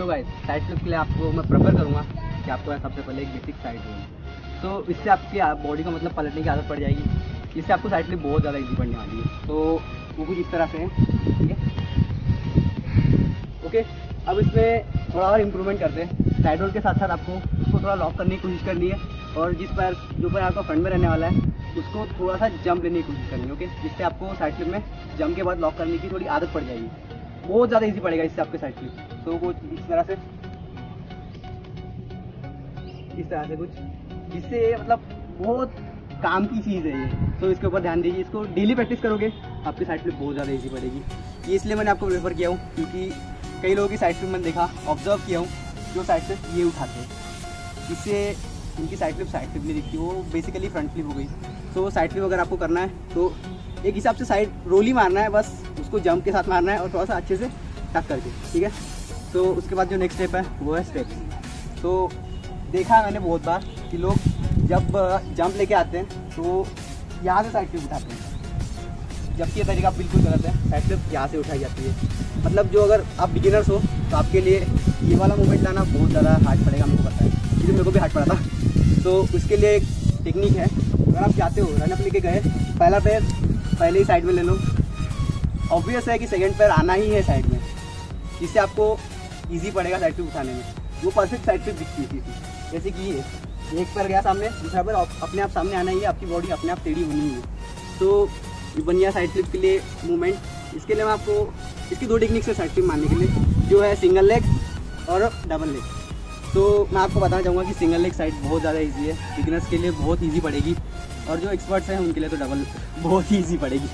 तो guys side flip के लिए आपको मैं प्रेफर करूँगा कि आपको सबसे पहले एक बेसिक साइड हो तो इससे आपकी बॉडी को मतलब पलटने की आदत पड़ जाएगी। इससे आपको साइड फ्लिप बहुत ज़्यादा ईजी पड़ने वाली है। तो वो कुछ इस तरह से है, ठीक है? ओके अब इसमें थोड़ा और इम्प्रूवमेंट करते हैं। साइड रोल के साथ साथ आपको उसको थोड़ा लॉक करने की कोशिश करनी है और जिस पैर, जो पैर आपका फ्रंट में रहने वाला है, उसको थोड़ा सा जंप लेने की कोशिश करनी है ओके जिससे आपको साइड फ्लिप में जंप के बाद लॉक करने की थोड़ी आदत पड़ जाएगी। बहुत ज़्यादा इजी पड़ेगा इससे आपके साइड फ्लिप तो कुछ इस तरह से इस तरह से कुछ। जिससे मतलब बहुत काम की चीज़ है ये। तो इसके ऊपर ध्यान दीजिए। इसको डेली प्रैक्टिस करोगे, आपकी साइड फ्लिप बहुत ज़्यादा ईजी पड़ेगी। ये इसलिए मैंने आपको प्रेफर किया हूँ, क्योंकि कई लोगों की साइड फ्लिप मैंने देखा ऑब्ज़र्व किया हूँ, जो साइड फ्लिप ये उठाते हैं। इससे उनकी साइड फ्लिप साइड फ्लिप नहीं दिखती, वो बेसिकली फ्रंट फ्लिप हो गई। तो साइड फ्लिप अगर आपको करना है तो एक हिसाब से साइड रोल ही मारना है, बस उसको जंप के साथ मारना है और थोड़ा सा अच्छे से टक करके, ठीक है? तो उसके बाद जो नेक्स्ट स्टेप है, वो है स्टेप्स तो देखा है मैंने बहुत बार कि लोग जब जंप लेके आते हैं तो यहाँ से साइड उठाते हैं। जबकि ये तरीका बिल्कुल गलत है साइड फ्लिप यहाँ से उठाई जाती है। मतलब जो अगर आप बिगिनर्स हो तो आपके लिए ये वाला मूवमेंट लाना बहुत ज़्यादा हार्ड पड़ेगा हमको पता है। क्योंकि मेरे को भी हार्ड पड़ा था। तो उसके लिए एक टेक्निक है। अगर आप चाहते हो रन अप लेके गए, पहला पैर पहले ही साइड में ले लो। ऑब्वियस है कि सेकंड पैर आना ही है साइड में। जिससे आपको इजी पड़ेगा साइड फ्लिप उठाने में। वो परफेक्ट साइड फ्लिप दिखती थी। जैसे कि ये। एक पैर गया सामने, दूसरा पैर अपने आप सामने आना ही है। आपकी बॉडी अपने आप टेढ़ी होनी ही। तो ये बन गया साइड फ्लिप के लिए मूवमेंट इसके लिए मैं आपको इसकी दो टेक्निक्स है साइड फ्लिप मारने के लिए। जो है सिंगल लेग और डबल लेग तो मैं आपको बताना चाहूँगा कि सिंगल लेग साइड बहुत ज़्यादा इजी है। बिगनर्स के लिए बहुत इजी पड़ेगी। और जो एक्सपर्ट्स हैं, उनके लिए तो डबल बहुत ही ईजी पड़ेगी।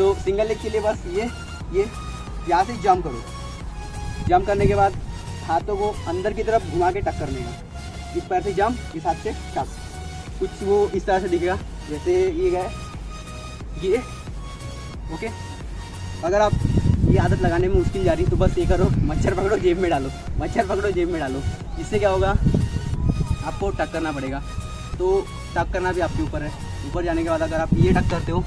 तो सिंगल लेग के लिए बस ये ये, यहाँ से जंप करो। जंप करने के बाद हाथों को अंदर की तरफ़ घुमा के टक्कर का इस पैर से जंप इस हाथ से टक कुछ वो इस तरह से दिखेगा, जैसे ये गए ये ओके अगर आप ये आदत लगाने में मुश्किल जा रही तो बस ये करो, मच्छर पकड़ो, जेब में डालो। मच्छर पकड़ो, जेब में डालो। इससे क्या होगा? आपको टक करना पड़ेगा। तो टक करना भी आपके ऊपर है। ऊपर जाने के बाद अगर आप ये टक करते हो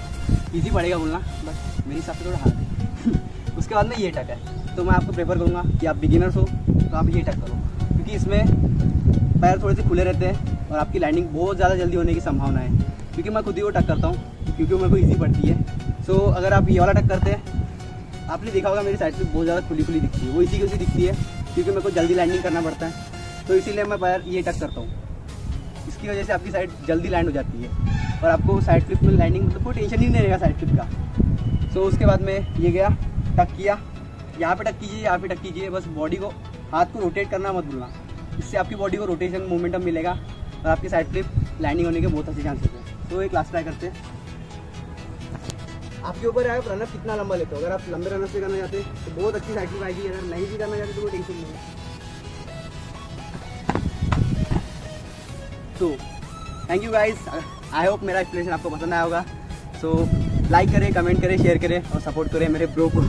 इजी पड़ेगा बोलना, बस मेरे हिसाब से थोड़ा हार्ड है। उसके बाद में ये टक है। तो मैं आपको प्रेफर करूँगा कि आप बिगिनर्स हो तो आप ये टक करो। क्योंकि इसमें पैर थोड़े से खुले रहते हैं और आपकी लैंडिंग बहुत ज़्यादा जल्दी होने की संभावना है। क्योंकि मैं खुद ही वो टक करता हूँ, क्योंकि मेरे को ईजी पड़ती है। सो अगर आप ये वाला टक करते हैं, आपने देखा होगा मेरी साइड से बहुत ज़्यादा खुली खुली दिखती है। वो इसी की उसी दिखती है, क्योंकि मेरे को जल्दी लैंडिंग करना पड़ता है। तो इसीलिए मैं पैर ये टक करता हूँ। इसकी वजह से आपकी साइड जल्दी लैंड हो जाती है। और आपको साइड फ्लिप में लैंडिंग मतलब कोई टेंशन ही नहीं रहेगा साइड फ्लिप का। सो उसके बाद में ये गया टक किया। यहाँ पे टक कीजिए, यहाँ पे टक कीजिए। बस बॉडी को, हाथ को रोटेट करना मत भूलना। इससे आपकी बॉडी को रोटेशन मोमेंटम मिलेगा और आपकी साइड फ्लिप लैंडिंग होने के बहुत अच्छे चांसेस हैं। तो एक लास्ट ट्राई करते हैं। आपके ऊपर है रनअप कितना लंबा लेते हो? अगर आप लंबे रनअप से करना चाहते हैं तो बहुत अच्छी साइड फ्लिप आएगी। अगर नहीं भी करना चाहते तो कोई टेंशन नहीं है। तो thank you guys I hope मेरा एक्सप्लेनेशन आपको पसंद आया होगा। सो लाइक करें कमेंट करें शेयर करें और सपोर्ट करें मेरे ब्रो को।